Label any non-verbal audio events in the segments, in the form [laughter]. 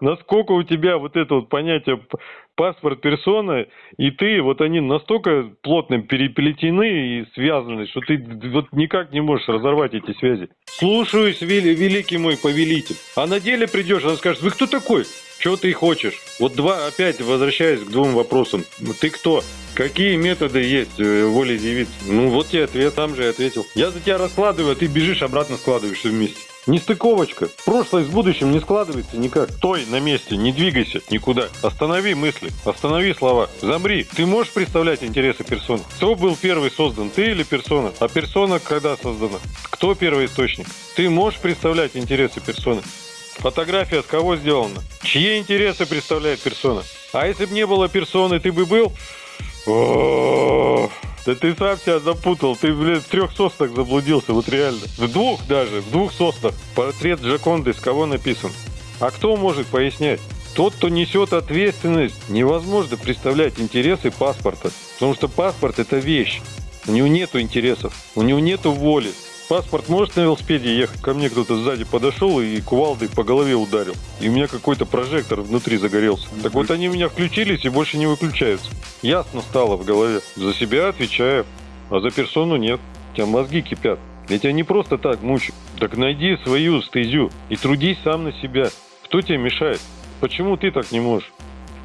насколько у тебя вот это вот понятие паспорт персона и ты, вот они настолько плотно переплетены и связаны, что ты вот никак не можешь разорвать эти связи. Слушаюсь, вели- великий мой повелитель. А на деле придешь, она скажет, вы кто такой? Чего ты хочешь? Вот два, опять возвращаясь к двум вопросам. Ты кто? Какие методы есть э, волеизъявиться? Ну вот тебе ответ, сам же и ответил. Я за тебя раскладываю, а ты бежишь, обратно складываешься вместе. Нестыковочка. Прошлое с будущим не складывается никак. Стой на месте, не двигайся никуда. Останови мысли, останови слова. Замри. Ты можешь представлять интересы персоны? Кто был первый создан, ты или персона? А персона когда создана? Кто первый источник? Ты можешь представлять интересы персоны? Фотография с кого сделана? Чьи интересы представляет персона? А если бы не было персоны, ты бы был? О, Да ты сам себя запутал. Ты, блин, в трех соснах заблудился, вот реально. В двух даже, в двух соснах. Портрет Джаконды с кого написан? А кто может пояснять? Тот, кто несет ответственность, невозможно представлять интересы паспорта. Потому что паспорт это вещь. У него нету интересов, у него нету воли. Паспорт может на велосипеде ехать? Ко мне кто-то сзади подошел и кувалдой по голове ударил. И у меня какой-то прожектор внутри загорелся. Так вот они у меня включились и больше не выключаются. Ясно стало в голове. За себя отвечаю, а за персону нет. У тебя мозги кипят. Я тебя не просто так мучу. Так найди свою стезю и трудись сам на себя. Кто тебе мешает? Почему ты так не можешь?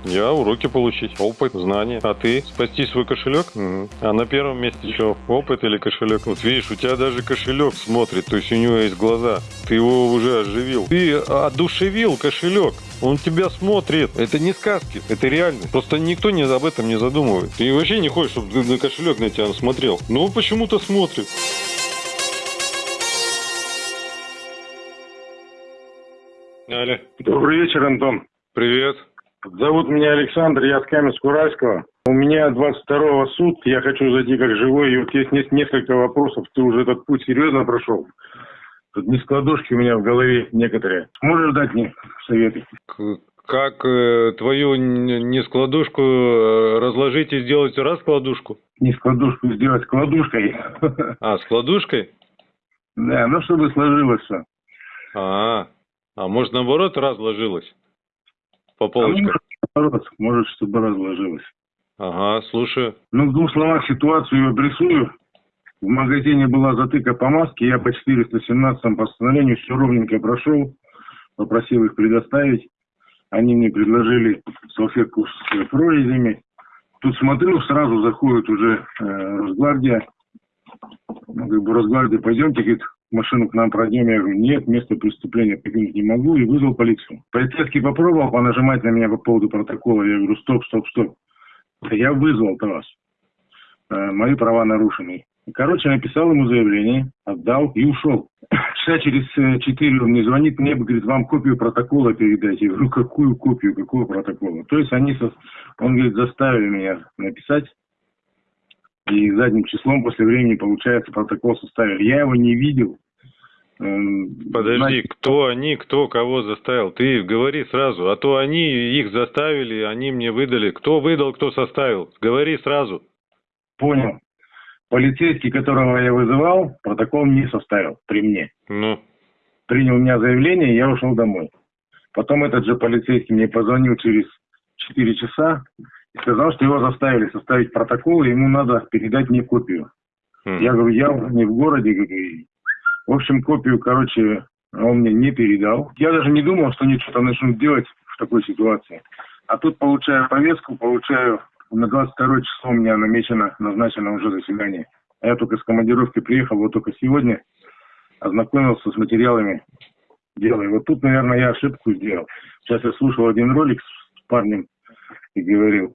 Я уроки получить, опыт, знания. А ты? Спасти свой кошелек? Мгм. А на первом месте что? Опыт или кошелек? Вот видишь, у тебя даже кошелек смотрит, то есть у него есть глаза. Ты его уже оживил. Ты одушевил кошелек. Он тебя смотрит. Это не сказки, это реальность. Просто никто не об этом не задумывает. Ты вообще не хочешь, чтобы на кошелек на тебя смотрел. Но он почему-то смотрит. Аля, Добрый вечер, Антон. привет. Зовут меня Александр, я с Каменск-Уральского. У меня 22-го суд, я хочу зайти как живой, и вот есть не- несколько вопросов. Ты уже этот путь серьезно прошел? Тут нескладушки у меня в голове некоторые. Можешь дать мне советы? Как э, твою нескладушку э, разложить и сделать раскладушку? Нескладушку сделать складушкой. А, складушкой? Да, ну чтобы сложилось все. А, а может наоборот разложилось? По А полочкам? может, наоборот, может, чтобы разложилось. Ага, слушаю. Ну, в двух словах ситуацию обрисую. В магазине была затыка по маске, я по 417 постановлению все ровненько прошел, попросил их предоставить. Они мне предложили салфетку с прорезями. Тут смотрю, сразу заходит уже э, Росгвардия. Ну, как бы Росгвардия, пойдемте, говорит, машину к нам пройдем. Я говорю, нет, место преступления покинуть не могу. И вызвал полицию. Полицейский попробовал понажимать на меня по поводу протокола. Я говорю, стоп, стоп, стоп. Я вызвал-то вас. Э, мои права нарушены. Короче, написал ему заявление, отдал и ушел. [coughs] Часа через э, четыре он мне звонит, мне говорит, вам копию протокола передайте. Я говорю, какую копию, какого протокола? То есть они, он говорит, заставили меня написать. И задним числом после времени, получается, протокол составили. Я его не видел. Эм, Подожди, знаете, кто они, кто кого заставил? Ты говори сразу, а то они их заставили, они мне выдали. Кто выдал, кто составил? Говори сразу. Понял. Полицейский, которого я вызывал, протокол не составил при мне. Ну, принял у меня заявление, и я ушел домой. Потом этот же полицейский мне позвонил через 4 часа и сказал, что его заставили составить протокол, и ему надо передать мне копию. м. Я говорю, я уже не в городе. говорю, В общем, копию, короче, он мне не передал. Я даже не думал, что они что-то начнут делать в такой ситуации. А тут получаю повестку, получаю на 22 число у меня намечено, назначено уже заседание. А я только с командировки приехал, вот только сегодня ознакомился с материалами дела. И вот тут, наверное, я ошибку сделал. Сейчас я слушал один ролик с парнем и говорил,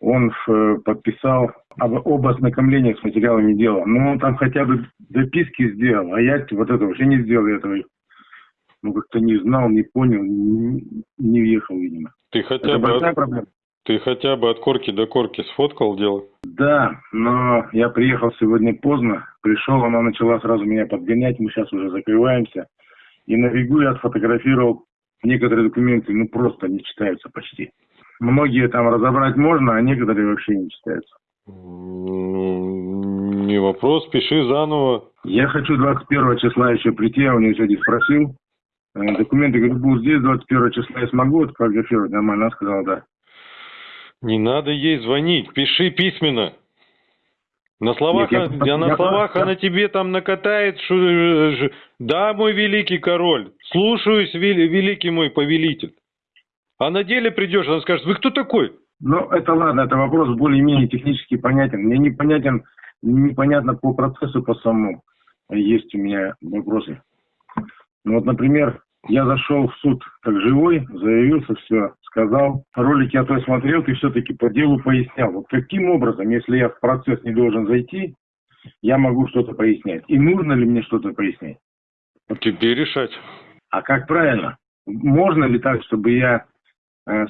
он э, подписал об, об ознакомлении с материалами дела. Но он там хотя бы записки сделал, а я вот это вообще не сделал этого. Ну, как-то не знал, не понял, не, не въехал, видимо. Ты хотя Это бы большая от, проблема. ты хотя бы от корки до корки сфоткал дело? Да, но я приехал сегодня поздно, пришел, она начала сразу меня подгонять, мы сейчас уже закрываемся. И на бегу я отфотографировал некоторые документы, ну просто не читаются почти. Многие там разобрать можно, а некоторые вообще не читаются. Ну, не вопрос, пиши заново. Я хочу 21 числа еще прийти, я у нее сегодня спросил. Э, Документы, говорю, будут здесь 21 числа, я смогу отфотографировать нормально? Она сказала, да. Не надо ей звонить, пиши письменно. На словах, Нет, я- а на я- словах я- она тебе там накатает, что, э, да, мой великий король, слушаюсь, вели- великий мой повелитель. А на деле придешь, она скажет, вы кто такой? Ну, это ладно, это вопрос более-менее технически понятен. Мне непонятен, непонятно по процессу, по самому. Есть у меня вопросы. Ну вот, например, я зашел в суд как живой, заявился, все, сказал. Ролик я то смотрел, ты все-таки по делу пояснял. Вот каким образом, если я в процесс не должен зайти, я могу что-то пояснять? И нужно ли мне что-то пояснять? Тебе решать. А как правильно? Можно ли так, чтобы я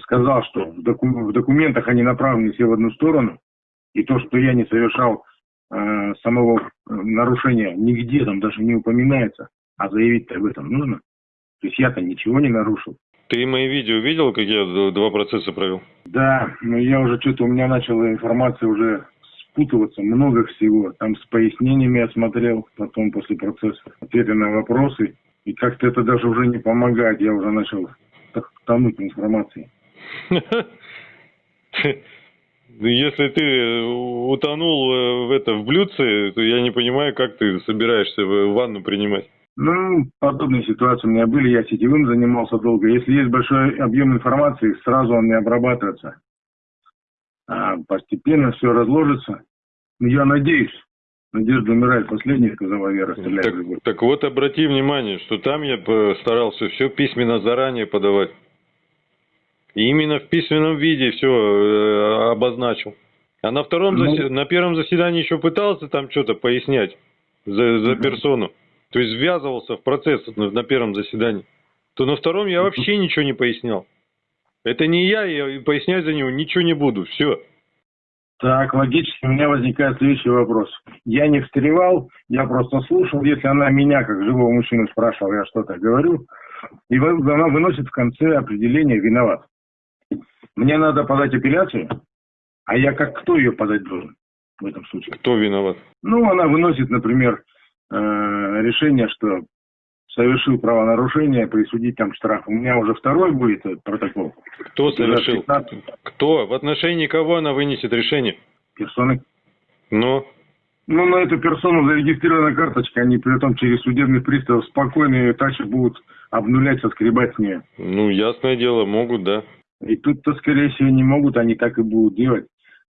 сказал, что в, доку- в документах они направлены все в одну сторону, и то, что я не совершал э, самого э, нарушения, нигде там даже не упоминается, а заявить-то об этом нужно? То есть я-то ничего не нарушил. Ты мои видео видел, как я два процесса провел? Да, но я уже что-то, у меня начала информация уже спутываться, много всего. Там с пояснениями я смотрел, потом после процесса, ответы на вопросы. И как-то это даже уже не помогает, я уже начал так тонуть информации. [laughs] Ну, Если ты э, утонул э, в это в блюдце, то я не понимаю, как ты собираешься в- ванну принимать. Ну, подобные ситуации у меня были, я сетевым занимался долго. Если есть большой объем информации, сразу он не обрабатывается. А постепенно все разложится. Ну, Я надеюсь. Надежда умирает последней, сказала Вера, стреляет Так, в так вот, обрати внимание, что там я старался все письменно заранее подавать. И именно в письменном виде все обозначил. А на втором, Ну. засе- на первом заседании еще пытался там что-то пояснять за, за персону. То есть ввязывался в процесс на, на первом заседании. То на втором я вообще ничего не пояснял. Это не я, я пояснять за него ничего не буду. Все. Так, логически у меня возникает следующий вопрос. Я не встревал, я просто слушал. Если она меня, как живого мужчину, спрашивала, я что-то говорю, и она выносит в конце определение «виноват». Мне надо подать апелляцию, а я как кто ее подать должен в этом случае? Кто виноват? Ну, она выносит, например, э, решение, что совершил правонарушение, присудить там штраф. У меня уже второй будет э, протокол. Кто совершил? 15 Кто? В отношении кого она вынесет решение? персоны. Но Ну, на эту персону зарегистрирована карточка, они при этом через судебный пристав спокойно ее дальше будут обнулять, соскребать с нее. Ну, ясное дело, могут, да. И тут-то, скорее всего, не могут, они так и будут делать.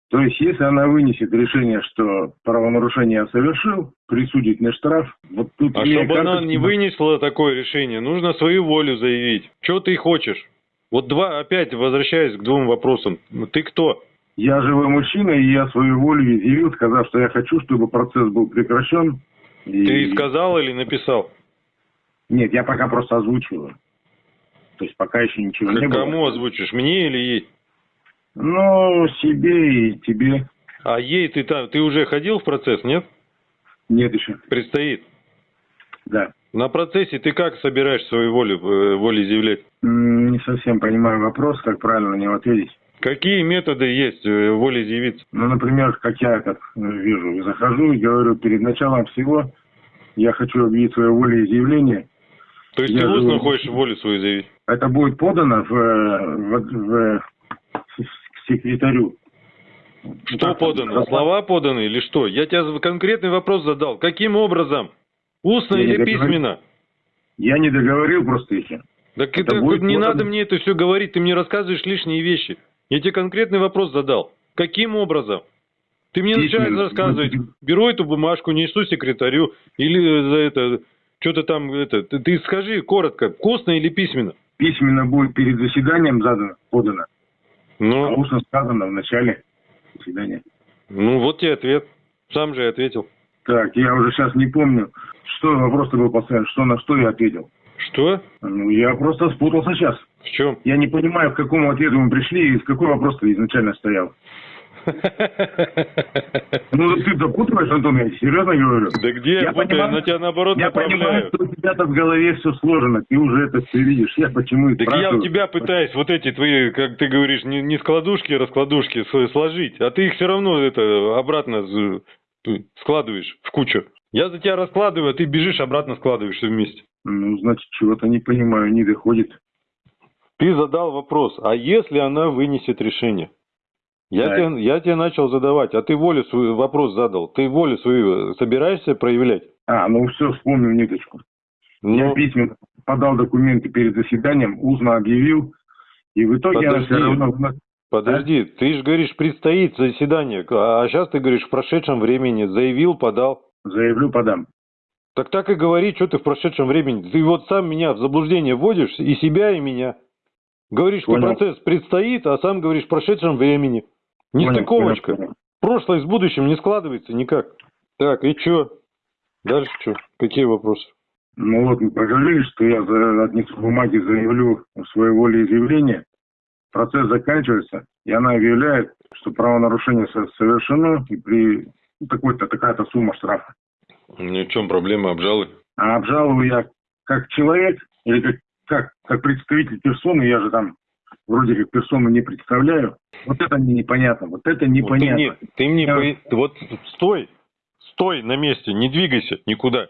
То есть, если она вынесет решение, что правонарушение я совершил, присудить мне штраф, вот тут... А чтобы она карточку, не вынесла такое решение, нужно свою волю заявить. Что ты хочешь? Вот два, опять возвращаясь к двум вопросам. Ты кто? Я живой мужчина, и я свою волю изъявил, сказав, что я хочу, чтобы процесс был прекращен. И- Ты сказал или написал? Нет, я пока просто озвучиваю. То есть, пока еще ничего не К было. кому озвучишь? Мне или ей? Ну, себе и тебе. А ей ты там, ты уже ходил в процесс, нет? Нет еще. Предстоит. Да. На процессе ты как собираешь свою волю, э, волеизъявлять? Не совсем понимаю вопрос, как правильно на него ответить. Какие методы есть э, волеизъявиться? Ну, например, как я как э, вижу, захожу и говорю, перед началом всего я хочу объявить свое волеизъявление. То есть Я ты устно живу- хочешь волю свою заявить? Это будет подано в, в, в- секретарю. Что Так, подано? так, Слова поданы или что? Я тебе конкретный вопрос задал. Каким образом? Устно Я или письменно? Я не договорил просто еще. Так Это это, будет не подано. надо мне это все говорить, ты мне рассказываешь лишние вещи. Я тебе конкретный вопрос задал. Каким образом? Ты мне начинаешь рассказывать, беру эту бумажку, несу секретарю, или за это, что-то там, это, ты, ты скажи коротко, вкусно или письменно? Письменно будет перед заседанием задано, подано. Ну, устно сказано в начале заседания. ну вот тебе ответ. Сам же и ответил. Так, я уже сейчас не помню, что вопрос-то был поставлен, что на что я ответил. Что? Ну, я просто спутался сейчас. В чем? Я не понимаю, к какому ответу мы пришли и какой вопрос-то изначально стоял. Ну, ты допутываешь, Антон, я серьезно говорю. Да где я, Я путаю? понимаю- на тебя наоборот Я понимаю, что у тебя-то в голове все сложено, ты уже это все видишь. Я почему и Так я у тебя пытаюсь вот эти твои, как ты говоришь, не, не складушки, раскладушки с- сложить, а ты их все равно это обратно складываешь в кучу. Я за тебя раскладываю, а ты бежишь обратно складываешь все вместе. Ну, значит, чего-то не понимаю, не доходит. Ты задал вопрос, а если она вынесет решение? Я, Да. тебе, я тебе начал задавать, а ты волю свою вопрос задал. Ты волю свою собираешься проявлять? А, ну все, вспомнил ниточку. Я Ну, письменно подал документы перед заседанием, узно объявил, и в итоге она Подожди. все равно... подожди, ты же говоришь, предстоит заседание, а сейчас ты говоришь в прошедшем времени, заявил, подал. Заявлю, подам. Так так и говори, что ты в прошедшем времени. Ты вот сам меня в заблуждение вводишь, и себя, и меня. Говоришь, что Понял. процесс предстоит, а сам говоришь в прошедшем времени. Нестыковочка. Прошлое с будущим не складывается никак. Так, и что? Дальше что? Какие вопросы? Ну вот, мы что я за- отнесу бумаги, заявлю свое волеизъявление. Процесс заканчивается, и она объявляет, что правонарушение со- совершено, и при ну, такой-то, такая-то сумма штрафа. Ни в чем проблема обжалы. А обжалую я как человек или как, как, как представитель персоны, я же там вроде как персону не представляю. Вот это мне непонятно, вот это Вот ты непонятно. мне, ты мне Я- вот стой, стой на месте, не двигайся никуда.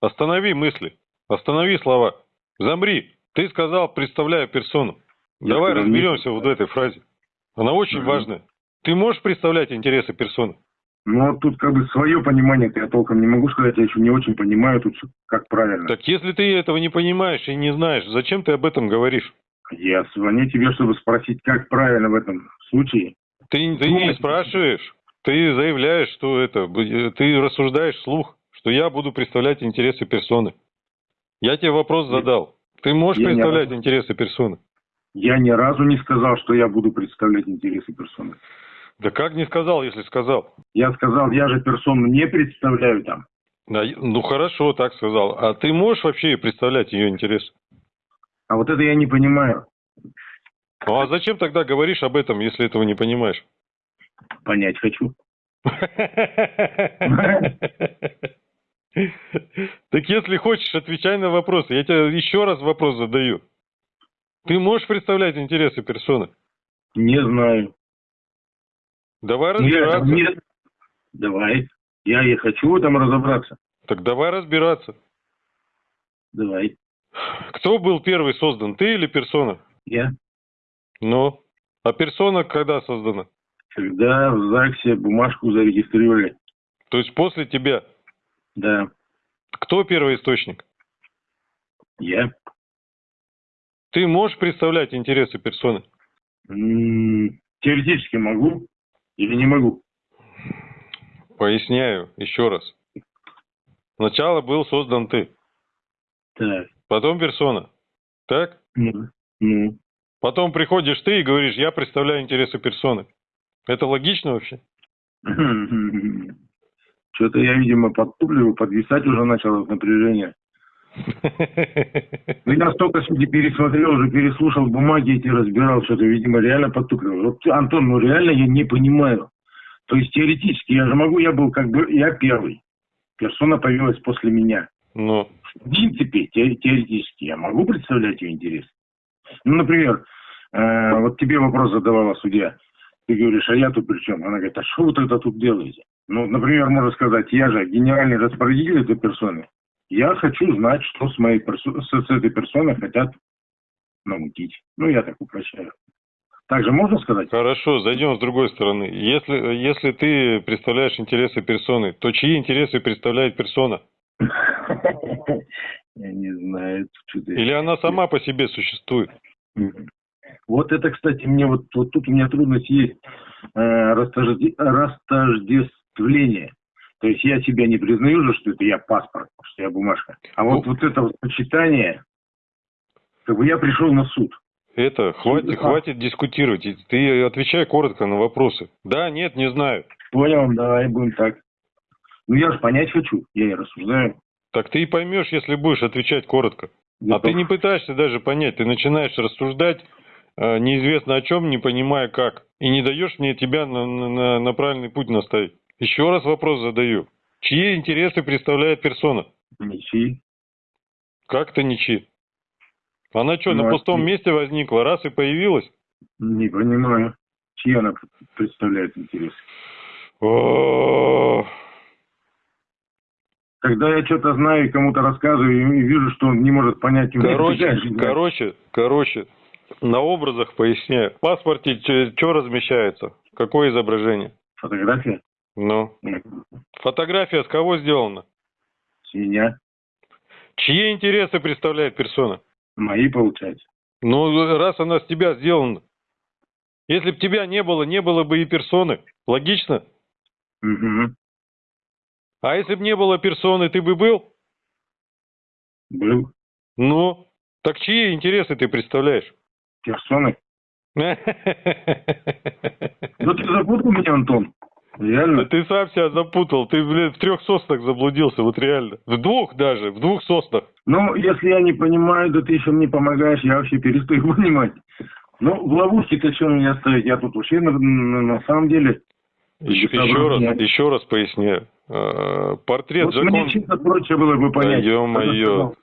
Останови мысли, останови слова. Замри. Ты сказал, представляю персону. Я Давай разберемся вот в этой фразе. Она очень Мгм. важная. Ты можешь представлять интересы персоны? Ну, вот тут как бы свое понимание я толком не могу сказать, я еще не очень понимаю тут, как правильно. Так если ты этого не понимаешь и не знаешь, зачем ты об этом говоришь? Я звоню тебе, чтобы спросить, как правильно в этом случае. Ты, ты не спрашиваешь, ты заявляешь, что это, б- ты рассуждаешь вслух, что я буду представлять интересы персоны. Я тебе вопрос задал. Ты можешь Я представлять об- интересы персоны? Я ни разу не сказал, что я буду представлять интересы персоны. Да как не сказал, если сказал? Я сказал, я же персону не представляю там. Да, ну хорошо, так сказал. А ты можешь вообще представлять ее интересы? А вот это я не понимаю. Ну а зачем тогда говоришь об этом, если этого не понимаешь? Понять хочу. Так если хочешь, отвечай на вопросы. Я тебе еще раз вопрос задаю. Ты можешь представлять интересы персоны? Не знаю. Давай Ну, я разбираться. не- Давай. Я и хочу в этом разобраться. Так давай разбираться. Давай. Кто был первый создан, ты или персона? Я. Ну, а персона когда создана? Когда в ЗАГСе бумажку зарегистрировали. То есть после тебя. Да. Кто первый источник? Я. Ты можешь представлять интересы персоны? М, Теоретически могу или не могу? Поясняю еще раз. Сначала был создан ты, Так. Потом персона. Так? Ну. Ну. Потом приходишь ты и говоришь, я представляю интересы персоны. Это логично вообще? [laughs] Что-то я, видимо, подтупливаю, подвисать уже начал от напряжения. Ну, я столько пересмотрел, уже переслушал бумаги эти, разбирал, что-то, видимо, реально подтупливаю. Вот, Антон, ну реально я не понимаю. То есть теоретически я же могу, я был как бы, я первый. Персона появилась после меня. Ну, В принципе, те- теоретически я могу представлять ее интерес. Ну, например, э, вот тебе вопрос задавала судья. Ты говоришь, а я тут при чем? Она говорит, а что вы тогда тут делаете? Ну, например, можно сказать, я же генеральный распорядитель этой персоны. Я хочу знать, что с моей персо- с, с этой персоной хотят намутить. Ну, я так упрощаю. Также можно сказать? хорошо, зайдем с другой стороны. Если, если ты представляешь интересы персоны, то чьи интересы представляет персона? [laughs] Я не знаю. я- Или она сама по себе существует? Вот это, кстати, мне вот, вот тут у меня трудность есть э, растожде- растождествление. То есть я себя не признаю же, что это я паспорт, что я бумажка. А вот, Ну. вот это вот сочетание, как бы я пришел на суд. Это, хватит, Да. хватит дискутировать. Ты отвечай коротко на вопросы. Да, нет, не знаю. Понял, давай будем так. Ну я же понять хочу, я и рассуждаю. Так ты и поймешь, если будешь отвечать коротко. А ты не пытаешься даже понять, ты начинаешь рассуждать э, неизвестно о чем, не понимая как. И не даешь мне тебя на, на- на- правильный путь наставить. Еще раз вопрос задаю. Чьи интересы представляет персона? Ничьи. Как то ничьи? Она что, Ну, на пустом ты- месте возникла, раз и появилась? Не понимаю, чьи она представляет интерес. О, Когда я что-то знаю и кому-то рассказываю и вижу, что он не может понять... Короче, короче, короче, на образах поясняю. В паспорте что размещается? Какое изображение? Фотография? Ну. Фотография с кого сделана? С меня. Чьи интересы представляет персона? Мои, получается. Ну, раз она с тебя сделана. Если бы тебя не было, не было бы и персоны. Логично? Угу. А если бы не было персоны, ты бы был? Был. Ну, так чьи интересы ты представляешь? Персоны. [laughs] Ну ты запутал меня, Антон. Реально? Ты сам себя запутал. Ты, блин, в трех соснах заблудился, вот реально. В двух даже, в двух соснах. Ну, если я не понимаю, да ты еще мне помогаешь, я вообще перестаю [laughs] понимать. Ну, в ловушке-то что меня ставить? Я тут вообще на, на самом деле... Еще, еще раз, еще раз поясняю. А, портрет вот Джаконды... Мне проще было бы понять. Да, ё-моё.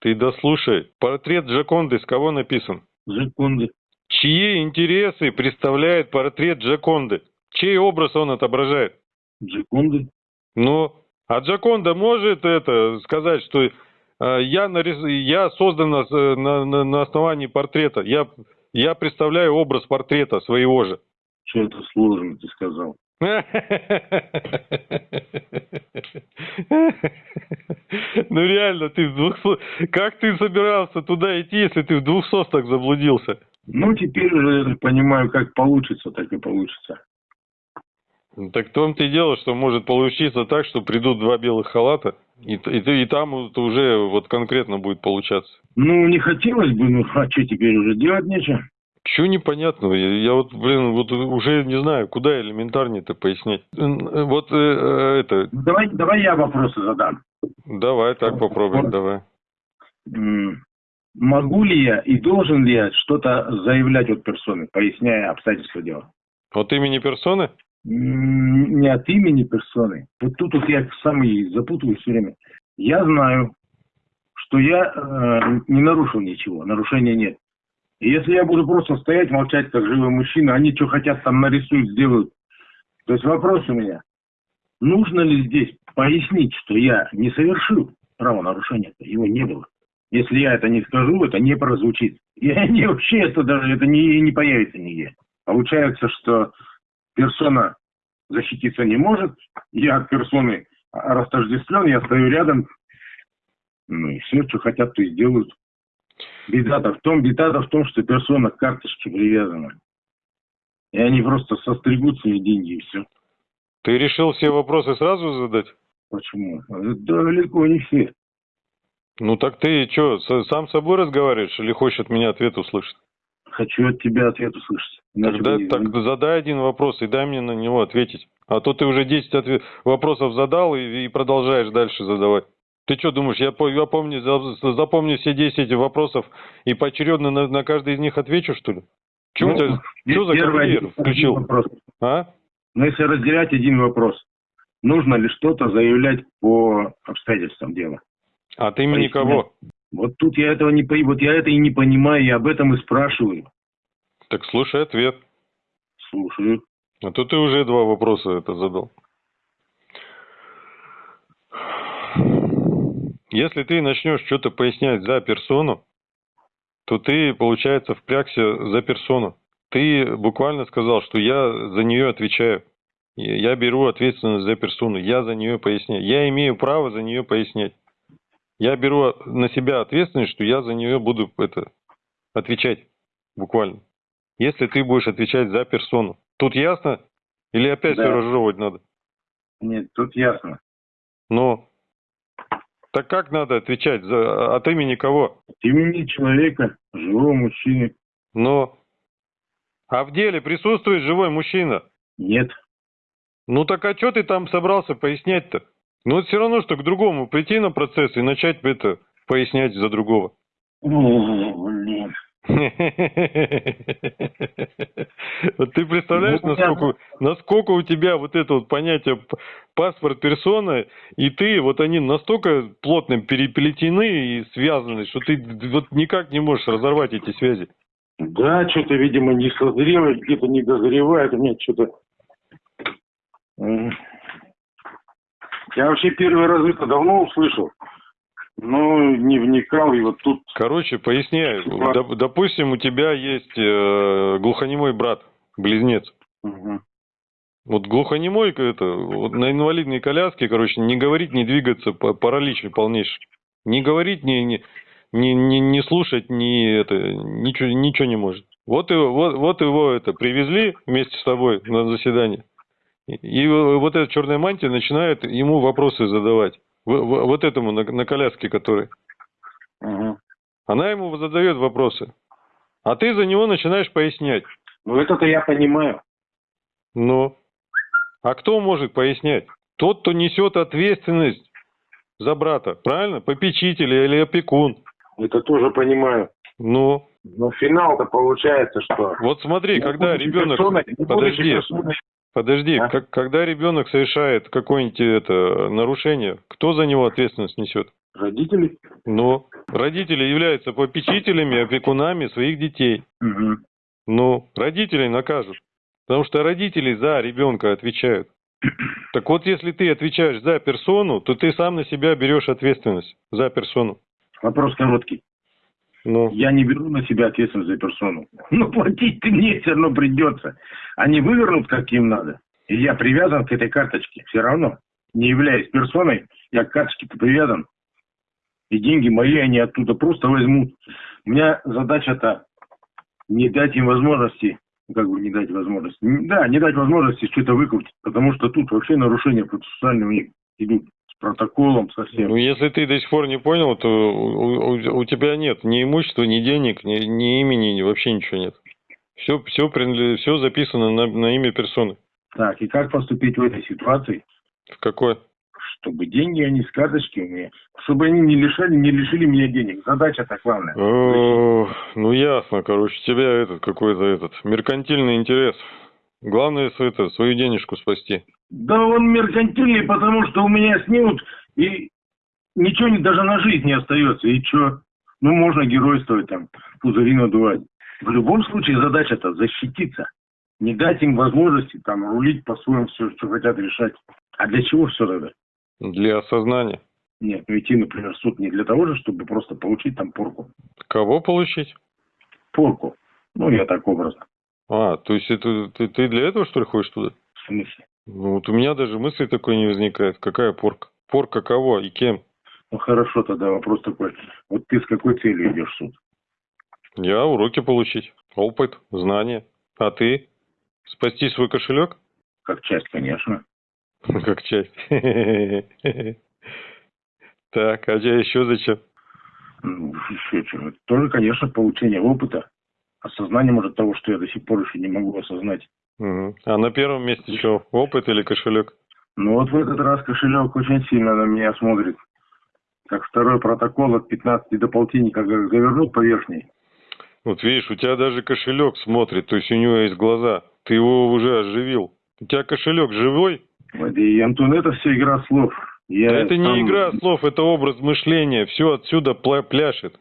Ты дослушай. Портрет Джаконды с кого написан? Джаконды. Чьи интересы представляет портрет Джаконды? Чей образ он отображает? Джаконды. Ну, а Джаконда может это сказать, что э, я, нарис... я создан на, на, на основании портрета. Я, я представляю образ портрета своего же. Что это сложно, ты сказал. Ну реально, ты в двух... Как ты собирался туда идти, если ты в двух состах заблудился? Ну, теперь уже понимаю, как получится, так и получится. Ну, так в том-то и дело, что может получиться так, что придут два белых халата, и, и, и там уже вот конкретно будет получаться. Ну, не хотелось бы, ну, а что теперь уже делать нечего? Чего непонятного? Я, я вот, блин, вот уже не знаю, куда элементарнее-то пояснять. Вот э, э, это... Давай, давай я вопросы задам. Давай, так попробуем, давай. Могу ли я и должен ли я что-то заявлять от персоны, поясняя обстоятельства дела? От имени персоны? Не от имени персоны. Вот тут вот я самый запутываюсь все время. Я знаю, что я э, не нарушил ничего, нарушения нет. И если я буду просто стоять, молчать, как живой мужчина, они что хотят там нарисуют, сделают. То есть вопрос у меня. Нужно ли здесь пояснить, что я не совершил правонарушения? Его не было. Если я это не скажу, это не прозвучит. И не, [laughs] вообще это даже это не, не появится нигде. Получается, что персона защититься не может, я от персоны растождествлен, я стою рядом, ну и все, что хотят, то и сделают. Беда-то в том, беда-то в том, что персона к карточке привязана. И они просто состригут свои деньги и все. Ты решил все вопросы сразу задать? Почему? Далеко не все. Ну так ты что, сам с собой разговариваешь или хочешь от меня ответ услышать? Хочу от тебя ответ услышать. Тогда так задай один вопрос и дай мне на него ответить. А то ты уже 10 ответ... вопросов задал и, и продолжаешь дальше задавать. Ты что думаешь, я, я помню, запомню все 10 вопросов и поочередно на, на каждый из них отвечу, что ли? Чего ну, тебя, что за конвейер включил? Вопрос. А? Ну, если разделять один вопрос, нужно ли что-то заявлять по обстоятельствам дела? От имени кого? Вот тут я этого не вот я это и не понимаю, я об этом и спрашиваю. Так слушай ответ. Слушаю. А то ты уже два вопроса это задал. Если ты начнешь что-то пояснять за персону, то ты, получается, впрягся за персону. Ты буквально сказал, что я за нее отвечаю. Я беру ответственность за персону, я за нее поясняю. Я имею право за нее пояснять. Я беру на себя ответственность, что я за нее буду это, отвечать буквально. Если ты будешь отвечать за персону. Тут ясно? Или опять да. все разжевывать надо? Нет, тут ясно. Но так как надо отвечать? За, от имени кого? От имени человека, живого мужчины. Но. А в деле присутствует живой мужчина? Нет. Ну так а что ты там собрался пояснять-то? Ну это все равно, что к другому прийти на процесс и начать это пояснять за другого. О, блин. [laughs] Вот ты представляешь, ну, насколько, насколько у тебя вот это вот понятие паспорт персоны, и ты, вот они настолько плотно переплетены и связаны, что ты вот никак не можешь разорвать эти связи. Да, что-то, видимо, не созрело, где-то не дозревает, у меня что-то... Я вообще первый раз это давно услышал, но не вникал, и вот тут... Короче, поясняю. Доп- допустим, у тебя есть э, глухонемой брат, близнец. Мгм. Вот глухонемой это, вот на инвалидной коляске, короче, не говорить, не двигаться, па- паралич полнейший. Не говорить, не, не, не, не, не слушать, не это, ничего, ничего не может. Вот его, вот, вот его это привезли вместе с тобой на заседание. И, и вот эта черная мантия начинает ему вопросы задавать. Вот этому на, на коляске, который. Мгм. Она ему задает вопросы. А ты за него начинаешь пояснять. Ну, это-то я понимаю. Ну, а кто может пояснять? Тот, кто несет ответственность за брата, правильно? Попечитель или опекун. Это тоже понимаю. Ну, Но финал-то получается, что... вот смотри, когда Не ребенок... персоной- не Подожди, персоной- подожди, А? как- когда ребенок совершает какое-нибудь это нарушение, кто за него ответственность несет? Родители? Ну, родители являются попечителями, опекунами своих детей. Мгм. Ну, родителей накажут. Потому что родители за ребенка отвечают. Так вот, если ты отвечаешь за персону, то ты сам на себя берешь ответственность за персону. Вопрос короткий. Ну, Я не беру на себя ответственность за персону. [laughs] Но платить ты мне все равно придется. Они вывернут, как им надо. И я привязан к этой карточке. Все равно. Не являясь персоной, я к карточке-то привязан. И деньги мои они оттуда просто возьмут. У меня задача-то не дать им возможности, ну, как бы не дать возможности. Да, не дать возможности что-то выкрутить. Потому что тут вообще нарушения процессуальные у них идут протоколом совсем. ну, если ты до сих пор не понял, то у, у- у тебя нет ни имущества, ни денег, ни, ни имени, ни, вообще ничего нет. Все, все, все записано на, на имя персоны. Так, и как поступить в этой ситуации? В какой? чтобы деньги они с карточки у меня, чтобы они не лишали, не лишили меня денег. Задача-то главная. Ну ясно, короче, тебя этот какой-то этот меркантильный интерес. Главное это, свою денежку спасти. Да он меркантильный, потому что у меня снимут, и ничего не, даже на жизнь не остается. И что? Ну, можно геройствовать там, пузыри надувать. В любом случае задача-то защититься. Не дать им возможности там рулить по-своему все, что хотят решать. А для чего все тогда? Для осознания. Нет, ну идти, например, в суд не для того же, чтобы просто получить там порку. Кого получить? Порку. Ну, я так образно. А, то есть это ты, ты для этого что ли ходишь туда? В смысле? Ну вот у меня даже мысли такой не возникает. Какая порка? Порка кого и кем? Ну хорошо, тогда вопрос такой. Вот ты с какой целью идешь в суд? Я уроки получить, опыт, знания. А ты? Спасти свой кошелек? Как часть, конечно. [laughs] Как часть. [laughs] Так, а я еще зачем? Ну, еще чего. Тоже, конечно, получение опыта. Осознание, может, того, что я до сих пор еще не могу осознать. Мгм. А на первом месте что, опыт или кошелек? Но вот в этот раз кошелек очень сильно на меня смотрит. Как второй протокол от 15 до полтинника, завернул по верхней. Вот видишь, у тебя даже кошелек смотрит, то есть у него есть глаза. Ты его уже оживил. У тебя кошелек живой? И, Антон, это все игра слов. Я Да это не сам- игра слов, это образ мышления. Все отсюда пляшет.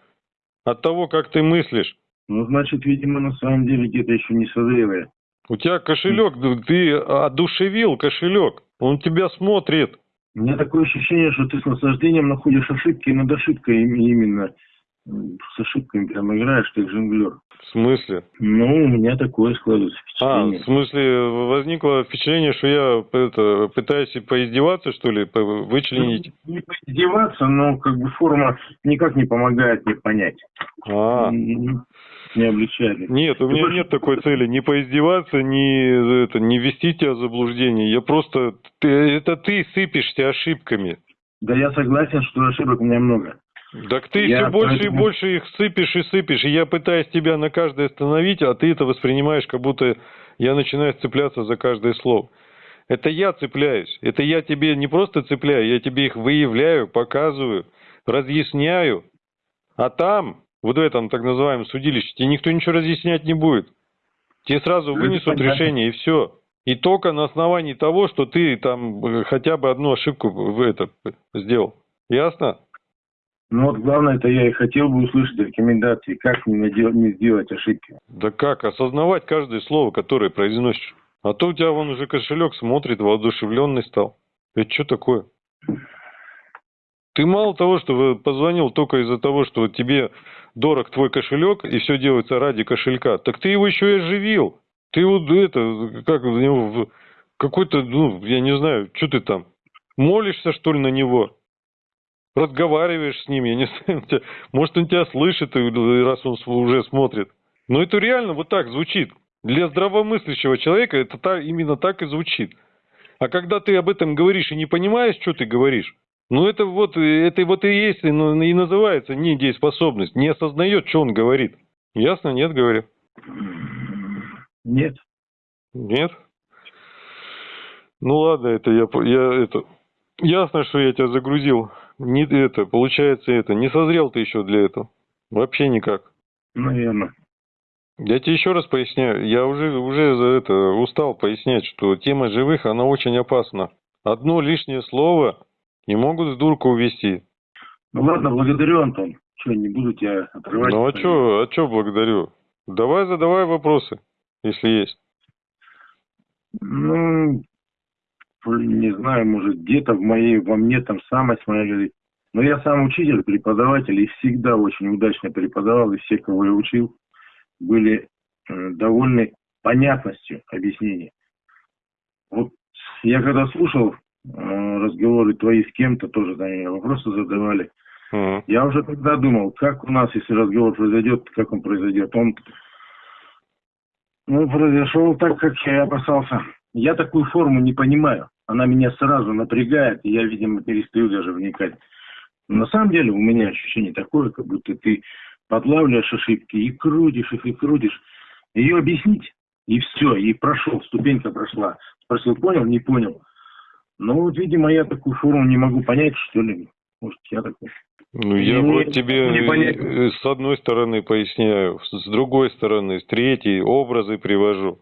От того, как ты мыслишь. Ну, значит, видимо, на самом деле где-то еще не созрелое. У тебя кошелек, ты одушевил кошелек. Он тебя смотрит. У меня такое ощущение, что ты с наслаждением находишь ошибки над ошибкой им- именно. С ошибками прям играешь, как жонглер. В смысле? Ну, у меня такое складывается А, впечатление. в смысле, возникло впечатление, что я это, пытаюсь и поиздеваться, что ли, вычленить? Не поиздеваться, но как бы форма никак не помогает мне понять. А, М, Не облегчает. нет, у меня нет такой цели. Не поиздеваться, не, это, не ввести тебя в заблуждение. Я просто... Ты, это ты сыпешься ошибками. Да я согласен, что ошибок у меня много. Так ты Я все больше поэтому- и больше их сыпешь и сыпешь. И я пытаюсь тебя на каждое остановить, а ты это воспринимаешь, как будто я начинаю цепляться за каждое слово. Это я цепляюсь. Это я тебе не просто цепляю, я тебе их выявляю, показываю, разъясняю. А там, вот в этом так называемом судилище, тебе никто ничего разъяснять не будет. Тебе сразу Ну, вынесут понятно. решение и все. И только на основании того, что ты там э, хотя бы одну ошибку в это сделал. Ясно? Ну вот главное, это я и хотел бы услышать рекомендации, как не, надел- не сделать ошибки. Да как? Осознавать каждое слово, которое произносишь. А то у тебя вон уже кошелек смотрит, воодушевленный стал. Это что такое? Ты мало того, что вы позвонил только из-за того, что тебе дорог твой кошелек, и все делается ради кошелька, так ты его еще и оживил. Ты вот это, как в него, какой-то, ну, я не знаю, что ты там, молишься, что ли, на него? Разговариваешь с ним, я не [laughs] знаю, может, он тебя слышит, раз он уже смотрит. Но это реально вот так звучит. Для здравомыслящего человека это та- именно так и звучит. А когда ты об этом говоришь и не понимаешь, что ты говоришь, ну это вот, это вот и есть, и ну, и называется недееспособность. Не осознает, что он говорит. Ясно? Нет, говорю. Нет. Нет? Ну ладно, это я, я это ясно, что я тебя загрузил. Не это, получается это, не созрел ты еще для этого. Вообще никак. Наверное. Я тебе еще раз поясняю, я уже, уже за это устал пояснять, что тема живых, она очень опасна. Одно лишнее слово и могут с дурку увести. Ну ладно, благодарю, Антон. Что, не буду тебя отрывать. Ну а что, а что благодарю? Давай задавай вопросы, если есть. Ну, не знаю, может, где-то в моей, во мне там самость моя говорит. Но я сам учитель, преподаватель, и всегда очень удачно преподавал, и все, кого я учил, были э, довольны понятностью объяснений. Вот я когда слушал разговоры твои с кем-то, тоже там мне вопросы задавали, Мгм. я уже тогда думал, как у нас, если разговор произойдет, как он произойдет. Он ну, произошел так, как я и опасался. Я такую форму не понимаю. Она меня сразу напрягает, и я, видимо, перестаю даже вникать. Но на самом деле у меня ощущение такое, как будто ты подлавливаешь ошибки и крутишь их, и крутишь. Ее объяснить, и все, и прошел, ступенька прошла. Спросил, понял, не понял. Ну, вот, видимо, я такую форму не могу понять, что ли. Может, я такой. Ну, я Не- вот тебе понять. э, с одной стороны поясняю, с другой стороны, с третьей образы привожу.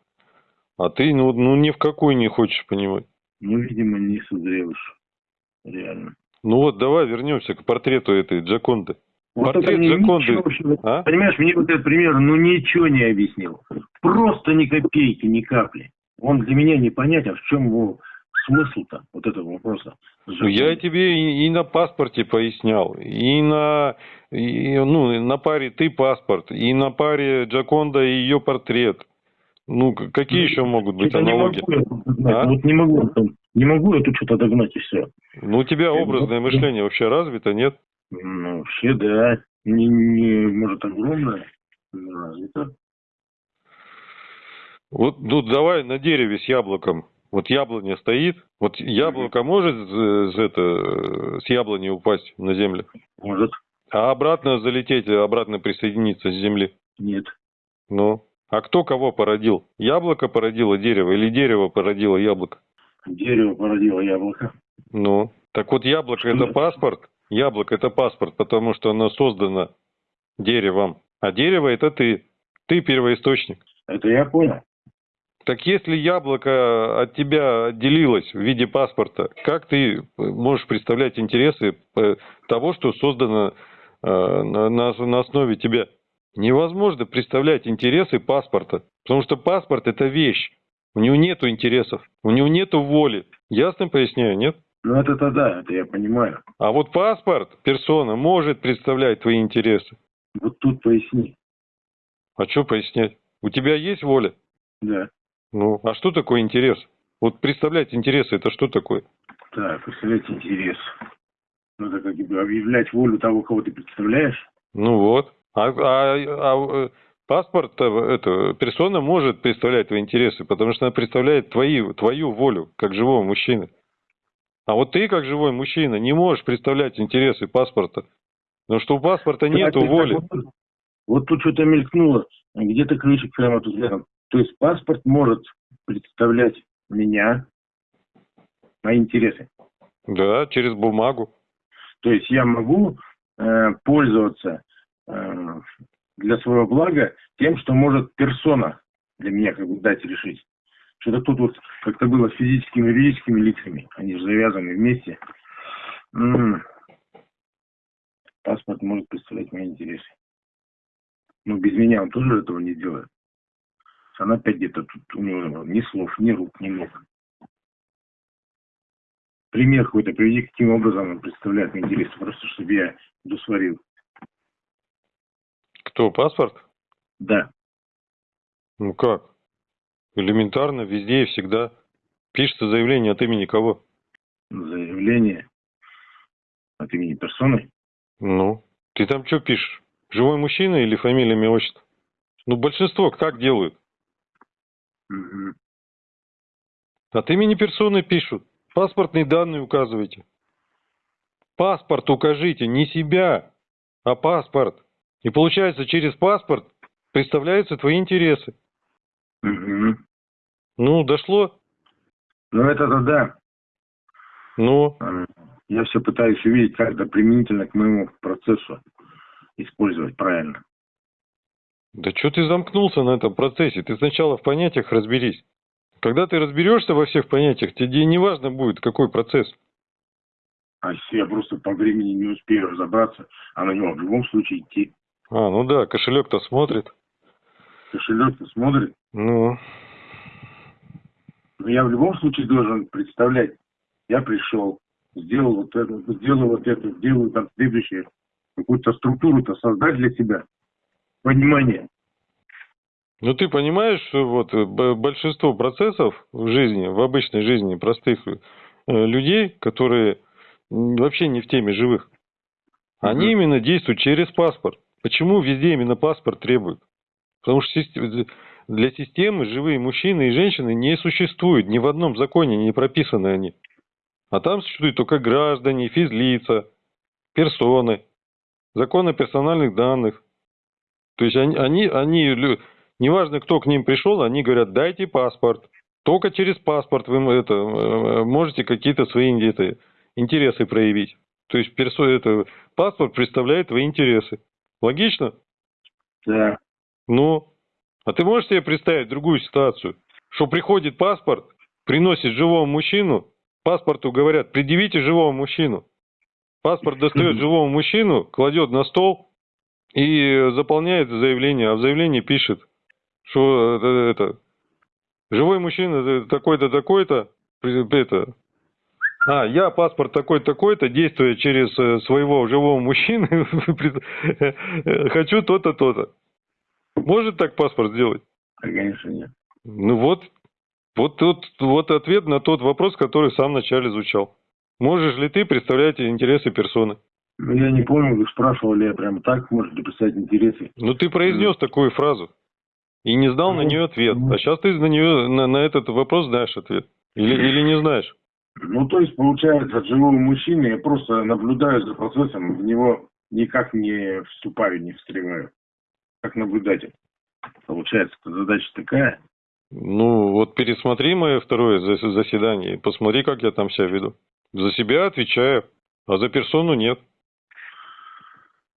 А ты, ну, ну ни в какой не хочешь понимать. Ну, видимо, не созрел. Реально. Ну вот, давай вернемся к портрету этой Джаконды. Вот Портрет Джаконды. ничего А? Понимаешь, мне вот этот пример, ну, ничего не объяснил. Просто ни копейки, ни капли. Он для меня непонятен, в чем его смысл-то, вот этого вопроса. Ну, я тебе и, и на паспорте пояснял, и на, и, ну, на паре ты паспорт, и на паре Джаконда и ее портрет. Ну, какие еще могут быть Что-то не могу. А? Вот не могу, не могу я тут что-то догнать и все. Ну, у тебя образное мышление вообще развито, нет? Ну, вообще, да, не, не, может, огромное, но развито. Вот, ну, давай на дереве с яблоком. Вот яблоня стоит, вот яблоко может с, это, с яблони упасть на землю, Может, а обратно залететь, обратно присоединиться с земли. нет. Ну, а кто кого породил? Яблоко породило дерево или дерево породило яблоко? Дерево породило яблоко. Ну, так вот яблоко Что это это? паспорт, яблоко это паспорт, потому что оно создано деревом, а дерево это ты, ты первоисточник. Это я понял. Так если яблоко от тебя отделилось в виде паспорта, как ты можешь представлять интересы э, того, что создано э, на, основе тебя? Невозможно представлять интересы паспорта, потому что паспорт это вещь, у него нету интересов, у него нету воли. Ясно поясняю, нет? Ну, это-то да, это я понимаю. А вот паспорт, персона, может представлять твои интересы. Вот тут поясни. А что пояснять? У тебя есть воля? Да. Ну, а что такое интерес? Вот представлять интересы, это что такое? Так, представлять интерес. Надо как бы объявлять волю того, кого ты представляешь. Ну вот. А, а- а, э, паспорт, это, персона может представлять твои интересы, потому что она представляет твои, твою волю, как живого мужчины. А вот ты, как живой мужчина, не можешь представлять интересы паспорта. Потому что у паспорта нету воли. Вот, вот тут что-то мелькнуло. Где-то крышек прямо тут рядом. То есть паспорт может представлять меня, мои интересы. Да, через бумагу. То есть я могу э, пользоваться э, для своего блага тем, что может персона для меня как бы дать решить. Что-то тут вот как-то было с физическими и юридическими лицами. Они же завязаны вместе. М. Паспорт может представлять мои интересы. Но без меня он тоже этого не делает. Она опять где-то тут, у него ни слов, ни рук, ни ног. пример какой-то приведи, каким образом он представляет мне интересы, просто чтобы я досварил. Кто, паспорт? Да. Ну как? Элементарно, везде и всегда. Пишется заявление от имени кого? Заявление от имени персоны. Ну, ты там что пишешь? Живой мужчина или фамилия, имя, отчество? Ну, большинство как делают? Мгм. От имени персоны пишут. Паспортные данные указывайте. Паспорт укажите, не себя, а паспорт. И получается, через паспорт представляются твои интересы. Мгм. Ну, дошло? Ну, это-то да. Ну, М, Я все пытаюсь увидеть, как это применительно к моему процессу использовать правильно. Да что ты замкнулся на этом процессе? Ты сначала в понятиях разберись. Когда ты разберешься во всех понятиях, тебе не важно будет, какой процесс. А если я просто по времени не успею разобраться, а на него в любом случае идти. А, ну да, кошелек-то смотрит. Кошелек смотрит. Ну, Но я в любом случае должен представлять, я пришел, сделал вот это, сделал вот это, сделаю там следующее. Какую-то структуру-то создать для себя. Понимание. Ну, ты понимаешь, что вот э, большинство процессов в жизни, в обычной жизни простых э, людей, которые вообще не в теме живых, они именно действуют через паспорт. Почему везде именно паспорт требуют? Потому что сист- для системы живые мужчины и женщины не существуют. Ни в одном законе не прописаны они. А там существуют только граждане, физлица, персоны, закон о персональных данных. То есть они, они, они, неважно, кто к ним пришел, они говорят, дайте паспорт. Только через паспорт вы это, можете какие-то свои это, интересы проявить. То есть персо, это, паспорт представляет твои интересы. Логично? Да. Ну, а ты можешь себе представить другую ситуацию? Что приходит паспорт, приносит живого мужчину, паспорту говорят, предъявите живого мужчину. Паспорт достает [laughs] живого мужчину, кладет на стол и заполняет заявление, а в заявлении пишет, что э, это, живой мужчина э, такой-то, такой-то, это, а, я паспорт такой-то, такой-то, действуя через э, своего живого мужчины, [laughs] э, хочу то-то, то-то. Может так паспорт сделать? Конечно, нет. Ну вот, вот, тут, вот ответ на тот вопрос, который в самом начале звучал. Можешь ли ты представлять интересы персоны? Ну, я не помню, вы спрашивали, я прямо так, может ли писать интересы. Ну ты произнес такую фразу и не знал на Ну, нее ответ. ну. А сейчас ты на нее на, на этот вопрос знаешь ответ. Или, или не знаешь. Ну, то есть, получается, от живого мужчины я просто наблюдаю за процессом, в него никак не вступаю, не встреваю. Как наблюдатель. Получается, задача такая. Ну вот пересмотри мое второе зас- заседание и посмотри, как я там себя веду. За себя отвечаю, а за персону нет.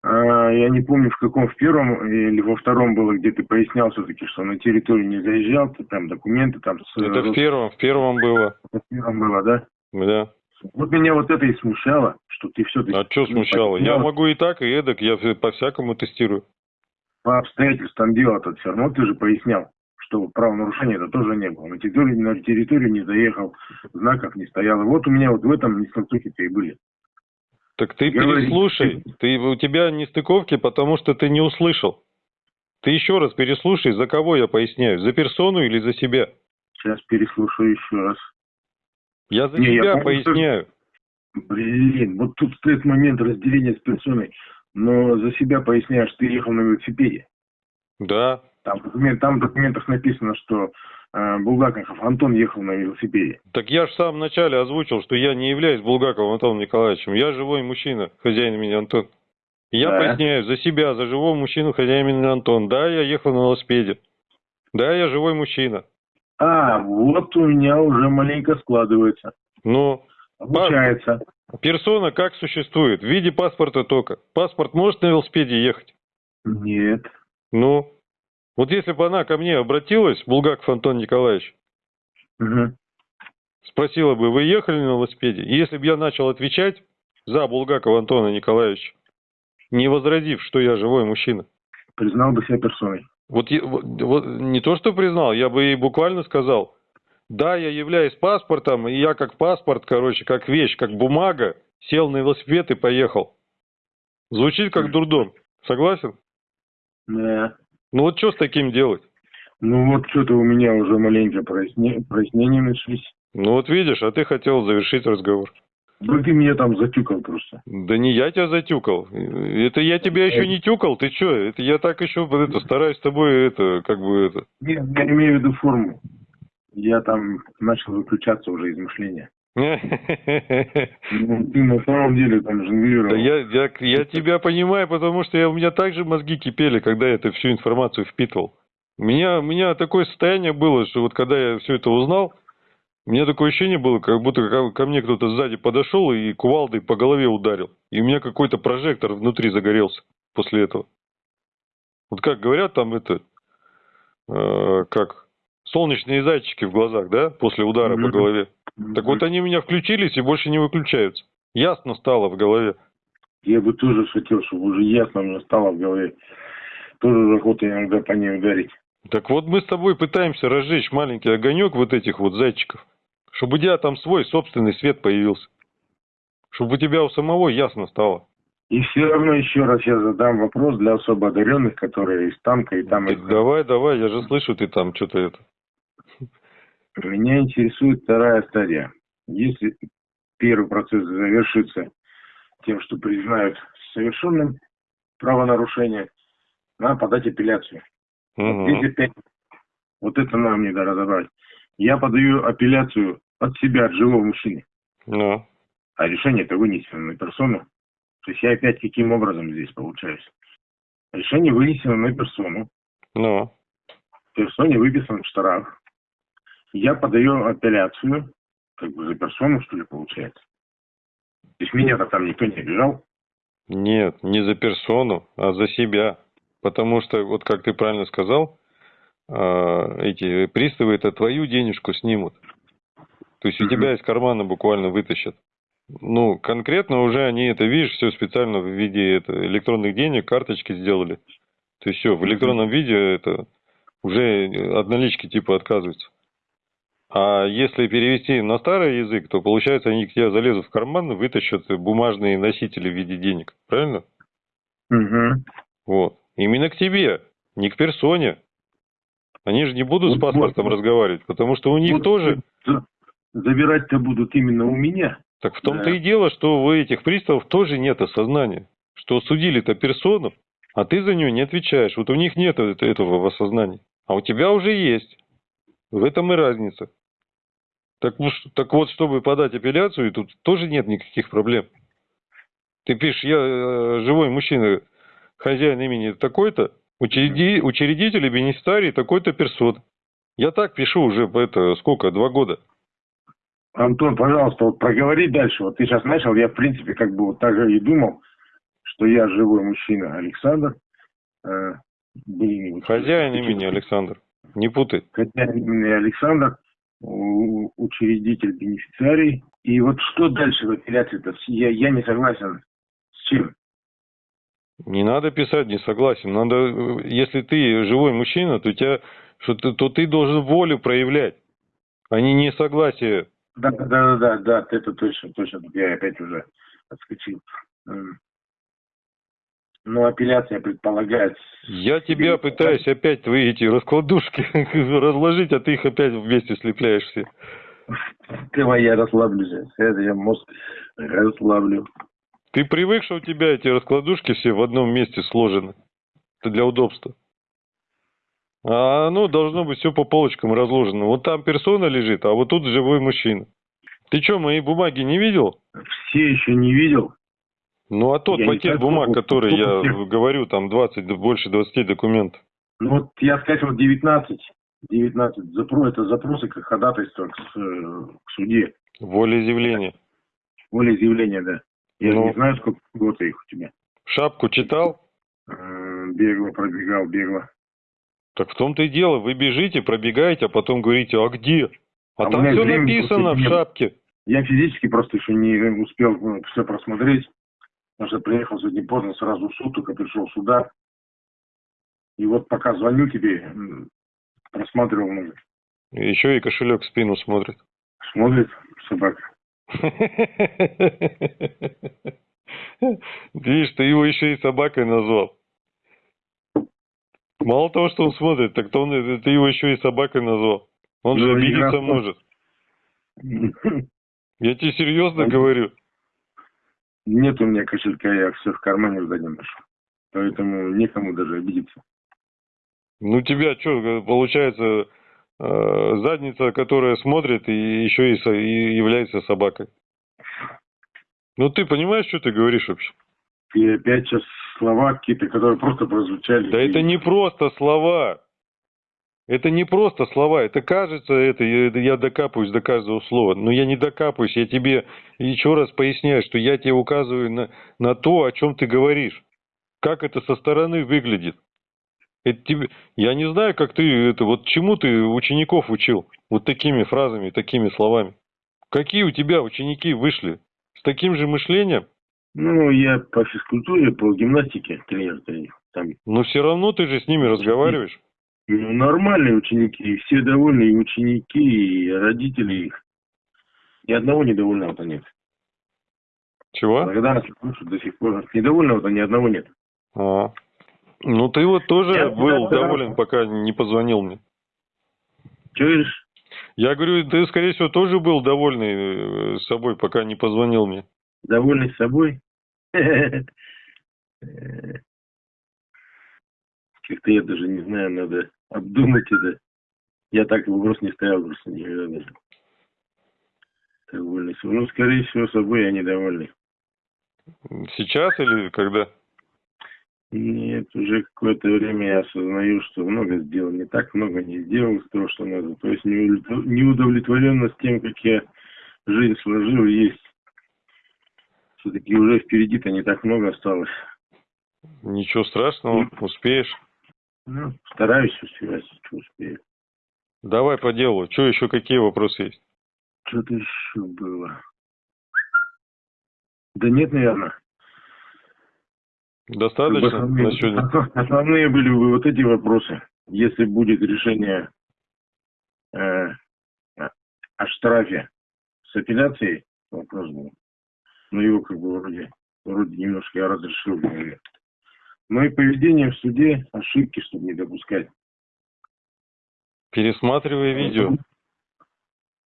А, я не помню, в каком, в первом или во втором было, где ты пояснял все-таки, что на территорию не заезжал, ты там документы там... с- Это в первом, в первом было. в первом было, да? Да. Вот меня вот это и смущало, что ты все-таки... А что смущало? Я могу и так, и эдак, я по-всякому тестирую. По обстоятельствам дела-то все равно ты же пояснял, что правонарушения это тоже не было. На территорию, на территорию не заехал, знаков не стояло. Вот у меня вот в этом нестыковки-то и были. Так ты Говори. переслушай. Ты, у тебя нестыковки, потому что ты не услышал. Ты еще раз переслушай, за кого я поясняю, за персону или за себя. Сейчас переслушаю еще раз. Я за Не, я себя что- поясняю. Блин, вот тут стоит момент разделения с персоной. Но за себя поясняешь, ты ехал на велосипеде. Да. Там, документ- там в документах написано, что э, Булгаков Антон ехал на велосипеде. Так я же в самом начале озвучил, что я не являюсь Булгаковым Антоном Николаевичем. Я живой мужчина, хозяин имени Антон. Я Да. поясняю за себя, за живого мужчину, хозяин имени Антон. Да, я ехал на велосипеде. Да, я живой мужчина. А, вот у меня уже маленько складывается. Но Получается. персона как существует? В виде паспорта только. Паспорт может на велосипеде ехать? Нет. Ну, вот если бы она ко мне обратилась, Булгаков Антон Николаевич, Мгм. спросила бы, вы ехали на велосипеде? И если бы я начал отвечать за Булгакова Антона Николаевича, не возразив, что я живой мужчина, Признал бы себя персоной. вот, вот- не то, что признал, я бы ей буквально сказал, Да, я являюсь паспортом, и я как паспорт, короче, как вещь, как бумага, сел на велосипед и поехал. Звучит как дурдом. Согласен? Да. Ну вот что с таким делать? Ну вот что-то у меня уже маленько проясне- прояснения начались. Ну вот видишь, а ты хотел завершить разговор. Ну ты меня там затюкал просто. Да не я тебя затюкал. Это я тебя еще не тюкал, ты что? Это я так еще это, стараюсь с тобой это, как бы это. Нет, я имею в виду форму. Я там начал выключаться уже из мышления. Ты на самом деле там жонглировал. я, тебя понимаю, потому что у меня также мозги кипели, когда я это всю информацию впитывал. У меня, у меня такое состояние было, что вот когда я все это узнал, у меня такое ощущение было, как будто ко, ко мне кто-то сзади подошел и кувалдой по голове ударил. И у меня какой-то прожектор внутри загорелся после этого. Вот как говорят там это, э, как солнечные зайчики в глазах, да, после удара по Мгм. голове. Так вот они у меня включились и больше не выключаются. Ясно стало в голове. Я бы тоже хотел, чтобы уже ясно мне стало в голове. Тоже охота иногда по ней ударить. Так вот мы с тобой пытаемся разжечь маленький огонек вот этих вот зайчиков, чтобы у тебя там свой собственный свет появился. Чтобы у тебя у самого ясно стало. И все равно еще раз я задам вопрос для особо одаренных, которые из танка и там... Так из- давай, давай, я же слышу, ты там что-то это. Меня интересует вторая стадия. Если первый процесс завершится тем, что признают совершенным правонарушение, надо подать апелляцию. Здесь опять вот это нам не разобрать. Я подаю апелляцию от себя, от живого мужчины. Ну, А решение это вынесено на персону. То есть я опять каким образом здесь получаюсь? Решение вынесено на персону. ну. персоне выписан штраф. Я подаю апелляцию, как бы за персону, что ли, получается. То есть меня-то там никто не обижал. Нет, не за персону, а за себя. Потому что, вот как ты правильно сказал, а, эти приставы это твою денежку снимут. То есть у тебя из кармана буквально вытащат. Ну, конкретно уже они это, видишь, все специально в виде это, электронных денег, карточки сделали. То есть все, в электронном виде это уже от налички типа отказываются. А если перевести на старый язык, то получается они к тебе залезут в карман, вытащат бумажные носители в виде денег. Правильно? Угу. Вот. Именно к тебе, не к персоне. Они же не будут с Вот, паспортом вот. разговаривать, потому что у них Вот тоже... за- Забирать-то будут именно у меня. Так в том-то Да. и дело, что у этих приставов тоже нет осознания. Что судили-то персону, а ты за нее не отвечаешь. Вот у них нет это- этого осознания. А у тебя уже есть. В этом и разница. Так, так вот, чтобы подать апелляцию, тут тоже нет никаких проблем. Ты пишешь, я э, живой мужчина, хозяин имени такой-то, учреди- учредитель и бенефициарий такой-то персон. Я так пишу уже, это, сколько, два года. Антон, пожалуйста, вот проговори дальше. Вот ты сейчас начал, я в принципе как бы вот так же и думал, что я живой мужчина Александр. Э, блин, вот- Хозяин имени Александр. Не путай. Хозяин имени Александр, учредитель бенефициарий. И вот что дальше в апелляции-то? Я, я не согласен с чем? Не надо писать не согласен. Надо, если ты живой мужчина, то, тебя, что ты, то ты должен волю проявлять, а не несогласие. Да, да, да, да, да, это точно, точно. Я опять уже отскочил. Но апелляция предполагает... Я тебя пытаюсь опять твои эти раскладушки [laughs] разложить, а ты их опять вместе слепляешь все. Давай я расслаблюсь. Это я мозг расслаблю. Ты привык, что у тебя эти раскладушки все в одном месте сложены. Это для удобства. А оно должно быть все по полочкам разложено. Вот там персона лежит, а вот тут живой мужчина. Ты что, мои бумаги не видел? Все еще не видел. Ну, а тот Я пакет бумаг, сколько- который я всех. говорю, там 20, да больше 20 документов. Ну вот я скачивал 19. 19. Запро, это запросы как ходатайство к, к суде. Волеизъявление. Волеизъявление, да. Я Ну. не знаю, сколько год их у тебя. Шапку читал? Э, Бегло, пробегал, бегло. Так в том-то и дело. Вы бежите, пробегаете, а потом говорите, а где? А, А там все написано в шапке. Я физически просто еще не успел все просмотреть. Потому что приехал сегодня поздно, сразу в суд, только пришел сюда. И вот пока звоню тебе, просматривал ну, Еще и кошелек в спину смотрит. Смотрит собака. [laughs] Видишь, ты его еще и собакой назвал. Мало того, что он смотрит, так то он, ты его еще и собакой назвал. Он же Ну, обидеться может. [laughs] Я тебе серьезно говорю. Нет у меня кошелька, я все в кармане в заднем ношу. Поэтому некому даже обидеться. Ну тебя что, получается, э, задница, которая смотрит и еще и, и является собакой. Ну ты понимаешь, что ты говоришь вообще? И опять сейчас слова какие-то, которые просто прозвучали. Да это не просто слова. Это не просто слова, это кажется, это я, докапываюсь до каждого слова. Но я не докапываюсь, я тебе еще раз поясняю, что я тебе указываю на, на то, о чем ты говоришь. Как это со стороны выглядит. Это тебе... Я не знаю, как ты это, вот чему ты учеников учил, вот такими фразами, такими словами. Какие у тебя ученики вышли? С таким же мышлением? Ну, я по физкультуре, по гимнастике тренер тренер. Там Но все равно ты же с ними разговариваешь. Ну, нормальные ученики, и все довольны, и ученики, и родители их. Ни одного недовольного-то нет. Чего? Благодарность слушаю до сих пор. Недовольного-то ни одного нет. А. Ну ты вот тоже Я был всегда доволен, пока не позвонил мне. Говоришь? Я говорю, ты, скорее всего, тоже был довольный э, собой, пока не позвонил мне. Довольный собой? [laughs] Как-то я даже не знаю, надо обдумать это. Я так вопрос не ставил просто никогда даже. Собой. Ну, скорее всего, собой я недовольный. Сейчас или когда? Нет, уже какое-то время я осознаю, что много сделал, не так много не сделал из того, что надо. То есть неудов- неудовлетворенность тем, как я жизнь сложил, есть. Все-таки уже впереди-то не так много осталось. Ничего страшного, успеешь. Ну, стараюсь успевать, что успею. Давай по делу. Что еще, какие вопросы есть? Что-то еще было. Да нет, наверное. Достаточно основные, на сегодня? [laughs] основные были бы вот эти вопросы. Если будет решение э, о- штрафе с апелляцией, вопрос был. Но его как бы вроде, вроде немножко я разрешил. голове. Но и поведение в суде, ошибки, чтобы не допускать. Пересматривай видео.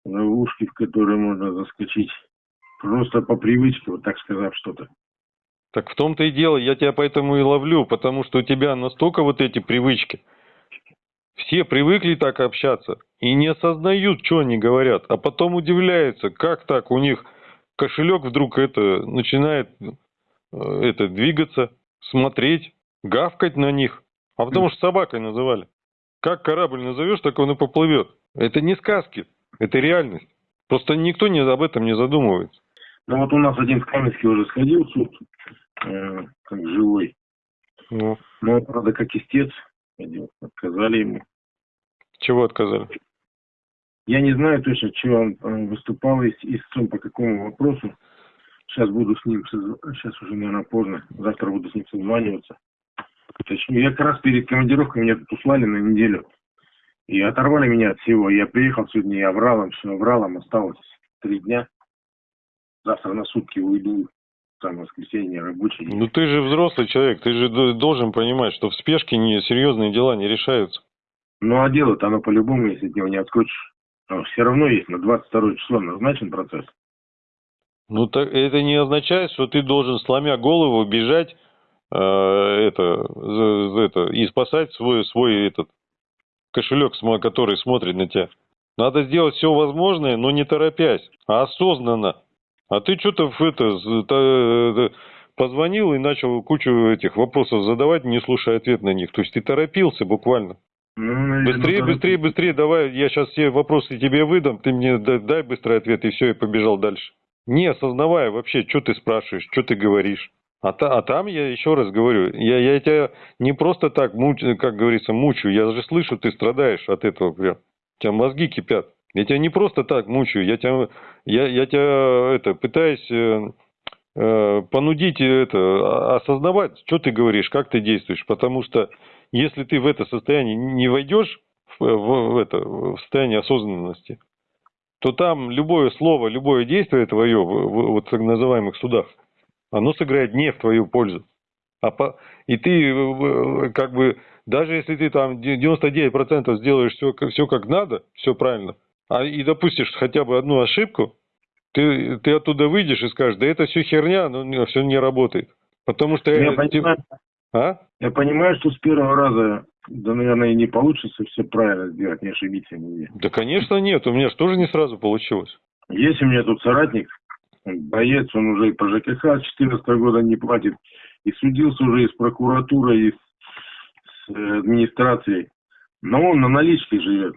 Ловушки, в которые можно заскочить. Просто по привычке, вот так сказав что-то. Так в том-то и дело, я тебя поэтому и ловлю, потому что у тебя настолько вот эти привычки. Все привыкли так общаться и не осознают, что они говорят, а потом удивляются, как так у них кошелек вдруг это начинает э, это двигаться, смотреть, гавкать на них, а потому что собакой называли. Как корабль назовешь, так он и поплывет. Это не сказки, это реальность. Просто никто не, об этом не задумывается. Ну вот у нас один в Каменске уже сходил в суд, э, как живой. Ну, Но, правда, как истец ходил, отказали ему. чего отказали? Я не знаю точно, чего он э, выступал ис- истцом, по какому вопросу. Сейчас буду с ним, сейчас уже, наверное, поздно. Завтра буду с ним созваниваться. Точнее, я как раз перед командировкой меня тут услали на неделю. И оторвали меня от всего. Я приехал сегодня, я врал им, все врал им, осталось три дня. Завтра на сутки уйду. Там воскресенье рабочий. день. Ну ты же взрослый человек, ты же должен понимать, что в спешке не, серьезные дела не решаются. Ну, а дело-то оно по-любому, если от него не отскочишь. все равно есть на 22 число назначен процесс. Ну так это не означает, что ты должен, сломя голову, бежать это, за- за это, и спасать свой, свой этот кошелек, который смотрит на тебя. Надо сделать все возможное, но не торопясь, а осознанно. А ты что-то это, э, позвонил и начал кучу этих вопросов задавать, не слушая ответ на них. То есть ты торопился буквально. Ну, наверное, Быстрее, торопись. быстрее, быстрее, давай, я сейчас все вопросы тебе выдам, ты мне да- дай быстрый ответ, и все, и побежал дальше. Не осознавая вообще, что ты спрашиваешь, что ты говоришь. А, та- а там я еще раз говорю, я, я тебя не просто так, муч, как говорится, мучаю, я же слышу, ты страдаешь от этого прям. У тебя мозги кипят. Я тебя не просто так мучаю, я тебя, я, я тебя это, пытаюсь э, э, понудить это, а- осознавать, что ты говоришь, как ты действуешь. Потому что если ты в это состояние не войдешь в, в- в это, в состоянии осознанности, то там любое слово, любое действие твое в, в- вот так называемых судах, оно сыграет не в твою пользу. А по- и ты э, э, как бы, даже если ты там де- 99% сделаешь все, все как надо, все правильно, а и допустишь хотя бы одну ошибку, ты, ты оттуда выйдешь и скажешь, да это все херня, но все не работает. Потому что... Я э, понимаю, а? я понимаю, что с первого раза, да, наверное, и не получится все правильно сделать, не ошибиться нигде. Да, конечно, нет. У меня же тоже не сразу получилось. Есть у меня тут соратник, боец, он уже и по ЖКХ с 14 года не платит, и судился уже и с прокуратурой, и с, с, администрацией. Но он на наличке живет.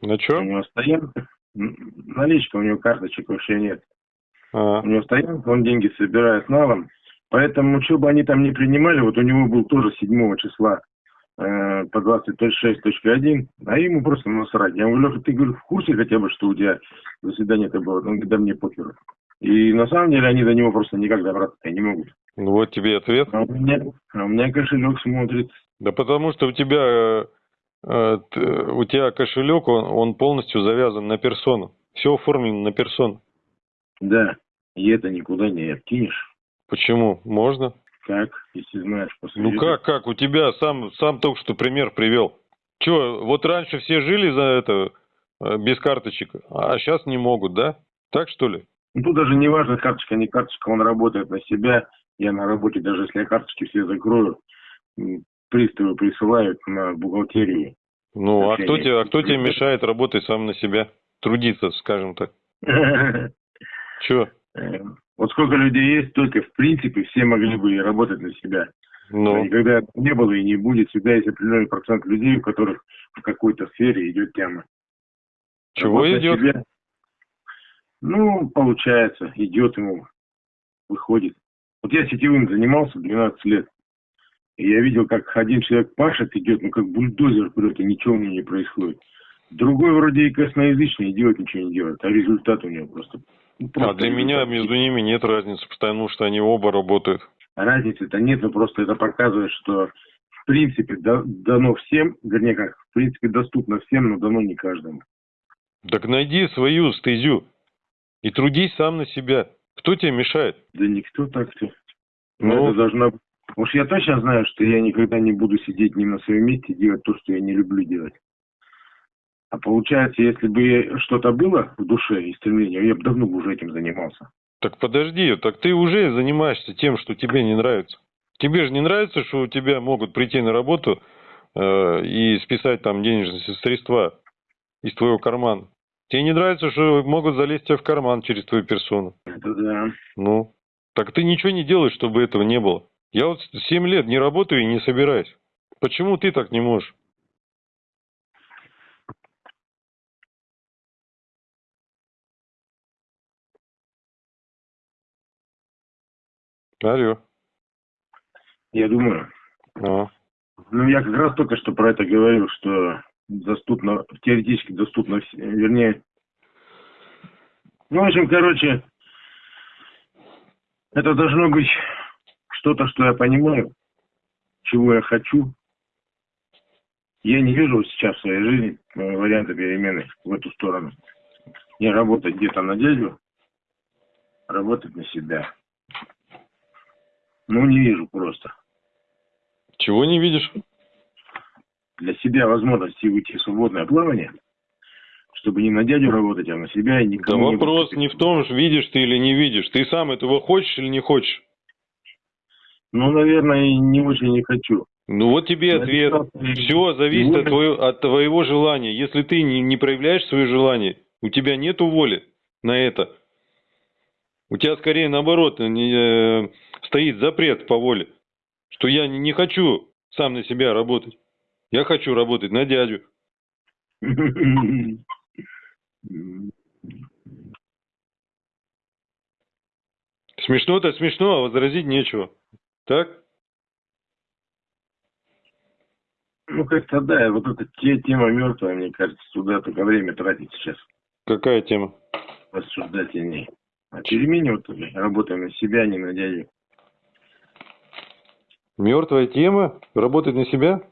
На У что? него стоянка, наличка, у него карточек вообще нет. А, У него стоянка, он деньги собирает налом. Поэтому, что бы они там не принимали, вот у него был тоже 7 числа по 20.6.1, а ему просто насрать. Я говорю, Леха, ты говорю, в курсе хотя бы, что у тебя заседание-то было? Он говорит, да мне похеру. И на самом деле они до него просто никак добраться не могут. ну вот тебе ответ. А у меня, а у меня кошелек смотрит. Да потому что у тебя, э, э, у тебя кошелек, он, он полностью завязан на персону. Все оформлено на персону. Да, и это никуда не откинешь. Почему? Можно? Как, если знаешь, после Ну как, как? У тебя сам, сам только что пример привел. Че, вот раньше все жили за это э, без карточек, а сейчас не могут, да? Так что ли? Ну, тут даже не важно, карточка, не карточка, он работает на себя. Я на работе, даже если я карточки все закрою, приставы присылают на бухгалтерию. Ну, а Вообще кто тебе, а кто тебе мешает работать сам на себя? Трудиться, скажем так. [laughs] Че? Э, Вот сколько людей есть, только в принципе все могли бы и работать на себя. Но Ну, никогда не было и не будет. Всегда есть определенный процент людей, у которых в какой-то сфере идет тема. чего Работа идет? себя, Ну, получается, идет ему, выходит. Вот я сетевым занимался 12 лет. И я видел, как один человек пашет, идет, ну как бульдозер вперед, и ничего у него не происходит. Другой вроде и косноязычный, и делать ничего не делает, а результат у него просто... А просто для меня результат. между ними нет разницы, потому что они оба работают. Разницы-то нет, но просто это показывает, что в принципе да- дано всем, вернее как, в принципе доступно всем, но дано не каждому. Так найди свою стезю и трудись сам на себя. Кто тебе мешает? Да никто так-то. Но Ну. это должна... Уж я точно знаю, что я никогда не буду сидеть не на своем месте и делать то, что я не люблю делать. А получается, если бы что-то было в душе и стремление, я бы давно уже этим занимался. Так подожди, так ты уже занимаешься тем, что тебе не нравится. Тебе же не нравится, что у тебя могут прийти на работу э, и списать там денежные средства из твоего кармана. Тебе не нравится, что могут залезть тебе в карман через твою персону. Это да. Ну, так ты ничего не делаешь, чтобы этого не было. Я вот 7 лет не работаю и не собираюсь. Почему ты так не можешь? Алло. Я думаю. А. Ну, я как раз только что про это говорил, что доступно, теоретически доступно, вернее, ну, в общем, короче, это должно быть что-то, что я понимаю, чего я хочу. Я не вижу сейчас в своей жизни э, варианта перемены в эту сторону. Не работать где-то на дядю, работать на себя. Ну, не вижу просто. Чего не видишь? для себя возможности уйти в свободное плавание, чтобы не на дядю работать, а на себя и Да никому вопрос не в том, видишь ты или не видишь. Ты сам этого хочешь или не хочешь? Ну, наверное, не очень не хочу. Ну вот тебе ответ. Все зависит от твоего, от твоего желания. Если ты не, не проявляешь свое желание, у тебя нету воли на это. У тебя скорее наоборот не, э, стоит запрет по воле, что я не, хочу сам на себя работать. Я хочу работать на дядю. Смешно-то смешно, а возразить нечего. Так? Ну, как-то да, вот эта те- тема мертвая, мне кажется, туда только время тратить сейчас, Какая тема? рассуждать о ней. А перемене вот работаем на себя, а не на дядю. Мертвая тема? Работать на себя?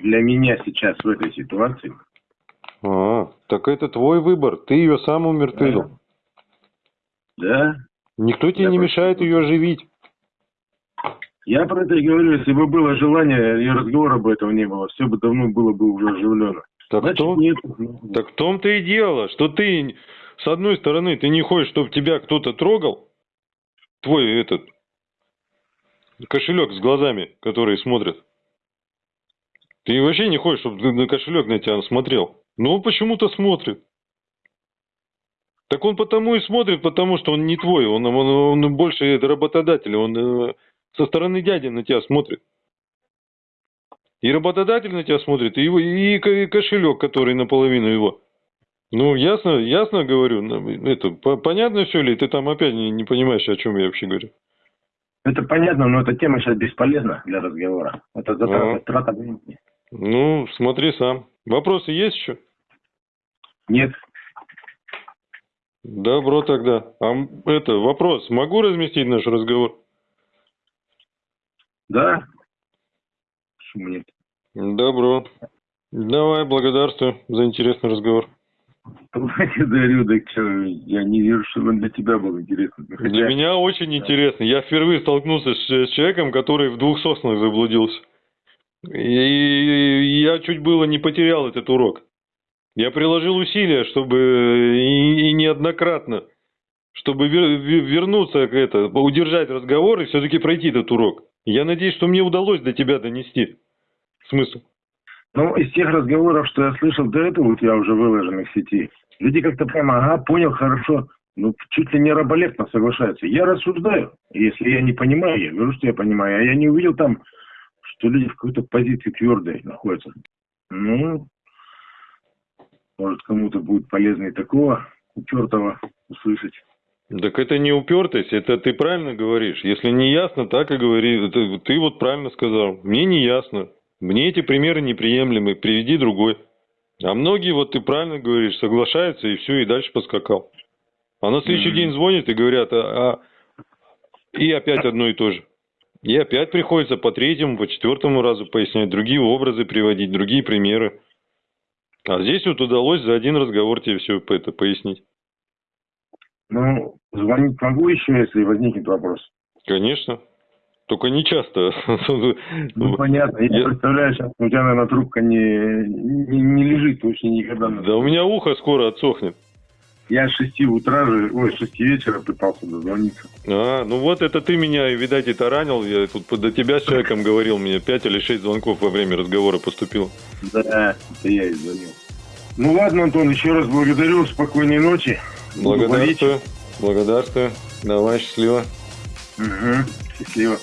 для меня сейчас в этой ситуации. А, так это твой выбор. Ты ее сам умертвил. Да, Никто тебе Я не просто- мешает ее оживить. я про это и говорю, если бы было желание, и разговора бы этого не было, все бы давно было бы уже оживлено. Так, в Значит, том, нет. так в том-то и дело, что ты, с одной стороны, ты не хочешь, чтобы тебя кто-то трогал, твой этот кошелек с глазами, которые смотрят. Ты вообще не хочешь, чтобы на кошелек на тебя смотрел. Но он почему-то смотрит. Так он потому и смотрит, потому что он не твой, он, он, он больше работодатель, он э, со стороны дяди на тебя смотрит. И работодатель на тебя смотрит, и, его, и кошелек, который наполовину его. Ну, ясно, ясно говорю. ну, Это, по- понятно все ли? Ты там опять не, не понимаешь, о чем я вообще говорю. Это понятно, но эта тема сейчас бесполезна для разговора. Это затрата, Ага. трата времени. Ну, смотри сам. Вопросы есть еще? Нет. Добро тогда. А это, вопрос. Могу разместить наш разговор? Да? Почему нет? Добро. Давай, благодарствую за интересный разговор. Благодарю, [laughs] так что, я не вижу, что он для тебя был интересный. Ну, Для хотя- меня очень интересно. Я впервые столкнулся с, с человеком, который в двух соснах заблудился. И я чуть было не потерял этот урок. Я приложил усилия, чтобы и, и неоднократно, чтобы вер- вер- вернуться к это, удержать разговор и все-таки пройти этот урок. Я надеюсь, что мне удалось до тебя донести смысл. Ну, из тех разговоров, что я слышал до этого, у тебя уже выложенных в сети, люди как-то прямо, ага, понял, хорошо, ну, чуть ли не раболепно соглашаются. Я рассуждаю. Если я не понимаю, я говорю, что я понимаю. А я не увидел там, что люди в какой-то позиции твердой находятся. Ну, может, кому-то будет полезно и такого упертого услышать. Так это не упертость, это ты правильно говоришь. Если не ясно, так и говори. Это ты вот правильно сказал. Мне не ясно. Мне эти примеры неприемлемы. Приведи другой. А многие, вот ты правильно говоришь, соглашаются и все, и дальше поскакал. А на следующий Мгм. день звонят и говорят, а, а- и опять одно и то же. И опять приходится по третьему, по четвертому разу пояснять, другие образы приводить, другие примеры. А здесь вот удалось за один разговор тебе все это пояснить. Ну, звонить могу еще, если возникнет вопрос. Конечно. Только не часто. Ну, понятно. Я, Я- представляю, сейчас у тебя, наверное, трубка не, не, не лежит вообще никогда. Да у меня ухо скоро отсохнет. Я с 6 утра же, ой, с 6 вечера пытался дозвониться. А, ну вот это ты меня, видать, и таранил. Я тут до тебя с человеком говорил, мне пять или шесть звонков во время разговора поступило. Да, это я и звонил. Ну ладно, Антон, еще раз благодарю. Спокойной ночи. Благодарствую. Благодарствую. Давай, счастливо. Угу. Счастливо.